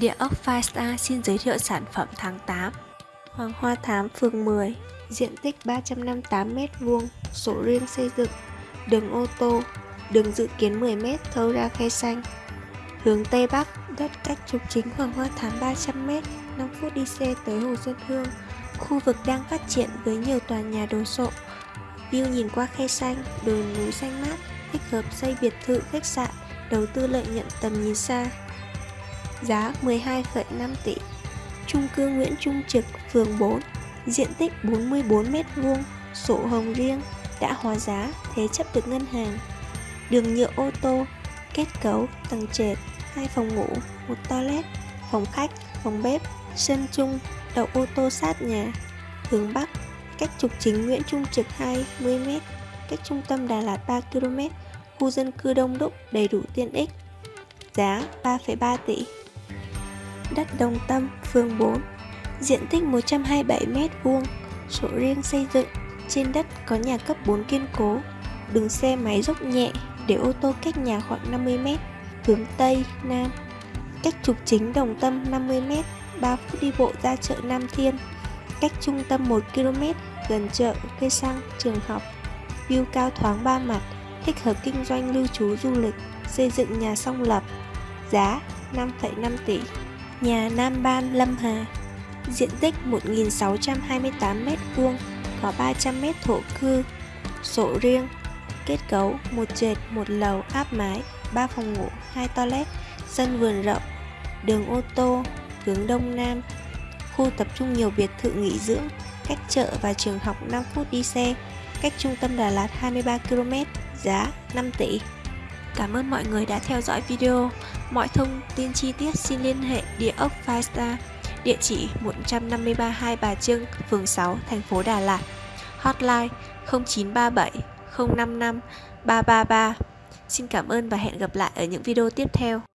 Địa ốc Firestar xin giới thiệu sản phẩm tháng 8 Hoàng Hoa Thám phường 10 Diện tích 358m2 Sổ riêng xây dựng Đường ô tô Đường dự kiến 10m thâu ra khe xanh. Hướng Tây Bắc Đất cách trục chính Hoàng Hoa Thám 300m 5 phút đi xe tới Hồ Xuân Hương. Khu vực đang phát triển với nhiều tòa nhà đồ sộ View nhìn qua khe xanh, đồi núi xanh mát Thích hợp xây biệt thự khách sạn Đầu tư lợi nhuận tầm nhìn xa giá 12,5 tỷ. Trung cư Nguyễn Trung Trực, phường 4, diện tích 44m2, sổ hồng riêng, đã hóa giá, thế chấp được ngân hàng. Đường nhựa ô tô, kết cấu, tầng trệt, hai phòng ngủ, một toilet, phòng khách, phòng bếp, sân chung, đậu ô tô sát nhà. Hướng Bắc, cách trục chính Nguyễn Trung Trực 20m, cách trung tâm Đà Lạt 3km, khu dân cư đông đúc đầy đủ tiện ích. Giá 3,3 tỷ đất Đồng Tâm, phường 4, diện tích 127m2, sổ riêng xây dựng, trên đất có nhà cấp 4 kiên cố, đường xe máy dốc nhẹ để ô tô cách nhà khoảng 50m, hướng Tây, Nam, cách trục chính Đồng Tâm 50m, 3 phút đi bộ ra chợ Nam Thiên, cách trung tâm 1km, gần chợ, cây xăng, trường học, view cao thoáng ba mặt, thích hợp kinh doanh lưu trú du lịch, xây dựng nhà song lập, giá 5,5 tỷ nhà Nam Ban Lâm Hà. Diện tích 1.628m2 có 300m thổ cư, sổ riêng, kết cấu một trệt, một lầu, áp mái 3 phòng ngủ 2 toilet, sân vườn rộng, đường ô tô, hướng đông nam. Khu tập trung nhiều biệt thự nghỉ dưỡng, cách chợ và trường học 5 phút đi xe, cách trung tâm Đà Lạt 23 km giá 5 tỷ. Cảm ơn mọi người đã theo dõi video. Mọi thông tin chi tiết xin liên hệ địa ốc Five Star, địa chỉ 153 Hai Bà Trưng, phường 6, thành phố Đà Lạt. Hotline 0937 055 333. Xin cảm ơn và hẹn gặp lại ở những video tiếp theo.